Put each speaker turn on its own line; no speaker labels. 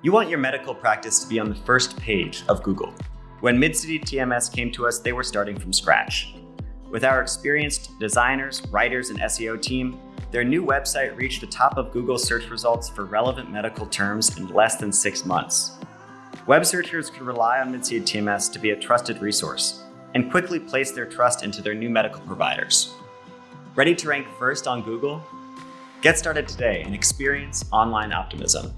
You want your medical practice to be on the first page of Google. When Midcity TMS came to us, they were starting from scratch. With our experienced designers, writers, and SEO team, their new website reached the top of Google search results for relevant medical terms in less than six months. Web searchers could rely on Midcity TMS to be a trusted resource and quickly place their trust into their new medical providers. Ready to rank first on Google? Get started today and experience online optimism.